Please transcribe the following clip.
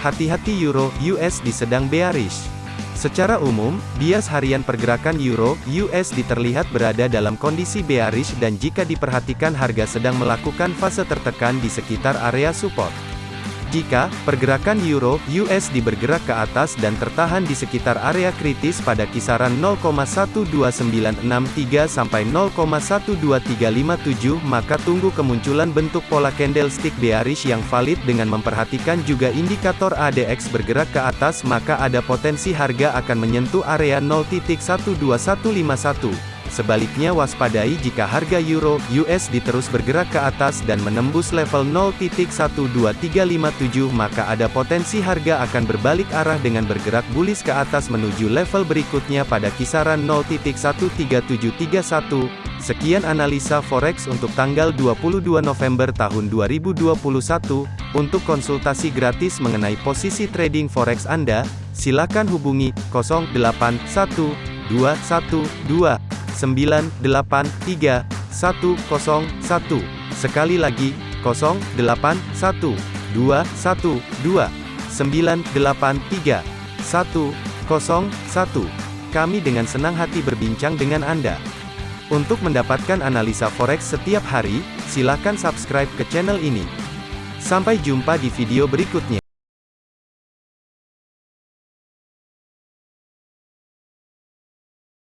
Hati-hati Euro USD sedang bearish. Secara umum, bias harian pergerakan Euro USD terlihat berada dalam kondisi bearish dan jika diperhatikan harga sedang melakukan fase tertekan di sekitar area support. Jika pergerakan euro USD bergerak ke atas dan tertahan di sekitar area kritis pada kisaran 0,12963 sampai 0,12357 maka tunggu kemunculan bentuk pola candlestick bearish yang valid dengan memperhatikan juga indikator ADX bergerak ke atas maka ada potensi harga akan menyentuh area 0.12151. Sebaliknya waspadai jika harga euro USD terus bergerak ke atas dan menembus level 0.12357 maka ada potensi harga akan berbalik arah dengan bergerak bullish ke atas menuju level berikutnya pada kisaran 0.13731. Sekian analisa forex untuk tanggal 22 November tahun 2021. Untuk konsultasi gratis mengenai posisi trading forex Anda, silakan hubungi 081212 983 101. Sekali lagi, 0812 112 983 101. Kami dengan senang hati berbincang dengan Anda. Untuk mendapatkan analisa forex setiap hari, silakan subscribe ke channel ini. Sampai jumpa di video berikutnya.